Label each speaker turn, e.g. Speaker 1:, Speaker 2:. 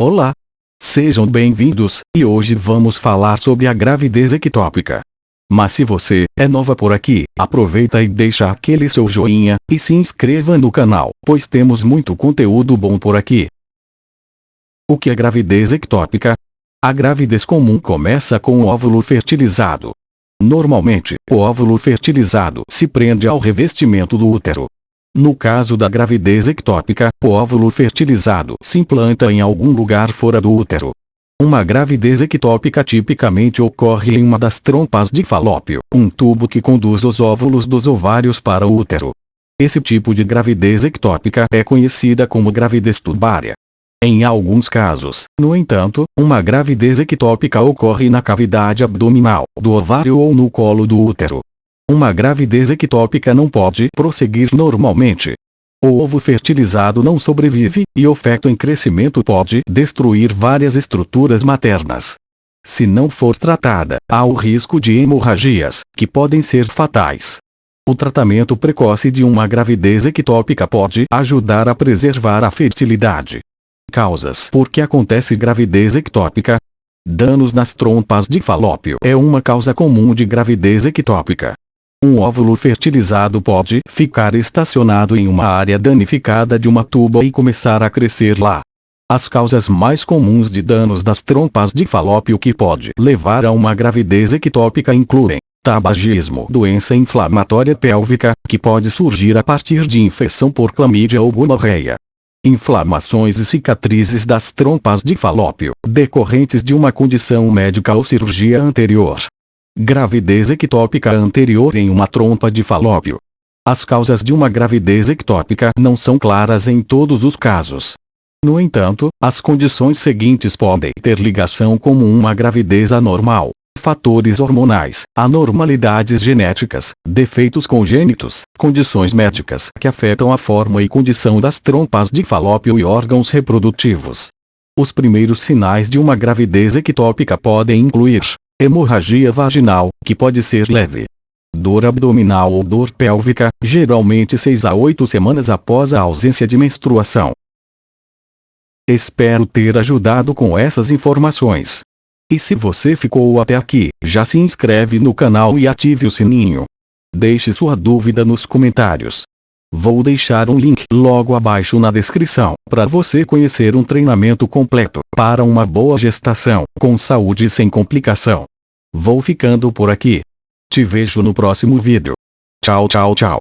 Speaker 1: Olá! Sejam bem-vindos, e hoje vamos falar sobre a gravidez ectópica. Mas se você é nova por aqui, aproveita e deixa aquele seu joinha, e se inscreva no canal, pois temos muito conteúdo bom por aqui. O que é gravidez ectópica? A gravidez comum começa com o óvulo fertilizado. Normalmente, o óvulo fertilizado se prende ao revestimento do útero. No caso da gravidez ectópica, o óvulo fertilizado se implanta em algum lugar fora do útero. Uma gravidez ectópica tipicamente ocorre em uma das trompas de falópio, um tubo que conduz os óvulos dos ovários para o útero. Esse tipo de gravidez ectópica é conhecida como gravidez tubária. Em alguns casos, no entanto, uma gravidez ectópica ocorre na cavidade abdominal, do ovário ou no colo do útero. Uma gravidez ectópica não pode prosseguir normalmente. O ovo fertilizado não sobrevive, e o feto em crescimento pode destruir várias estruturas maternas. Se não for tratada, há o risco de hemorragias, que podem ser fatais. O tratamento precoce de uma gravidez ectópica pode ajudar a preservar a fertilidade. Causas por que acontece gravidez ectópica? Danos nas trompas de falópio é uma causa comum de gravidez ectópica. Um óvulo fertilizado pode ficar estacionado em uma área danificada de uma tuba e começar a crescer lá. As causas mais comuns de danos das trompas de falópio que pode levar a uma gravidez ectópica incluem tabagismo, doença inflamatória pélvica, que pode surgir a partir de infecção por clamídia ou gonorreia. Inflamações e cicatrizes das trompas de falópio, decorrentes de uma condição médica ou cirurgia anterior Gravidez ectópica anterior em uma trompa de falópio. As causas de uma gravidez ectópica não são claras em todos os casos. No entanto, as condições seguintes podem ter ligação com uma gravidez anormal. Fatores hormonais, anormalidades genéticas, defeitos congênitos, condições médicas que afetam a forma e condição das trompas de falópio e órgãos reprodutivos. Os primeiros sinais de uma gravidez ectópica podem incluir Hemorragia vaginal, que pode ser leve. Dor abdominal ou dor pélvica, geralmente 6 a 8 semanas após a ausência de menstruação. Espero ter ajudado com essas informações. E se você ficou até aqui, já se inscreve no canal e ative o sininho. Deixe sua dúvida nos comentários. Vou deixar um link logo abaixo na descrição, para você conhecer um treinamento completo, para uma boa gestação, com saúde e sem complicação. Vou ficando por aqui. Te vejo no próximo vídeo. Tchau tchau tchau.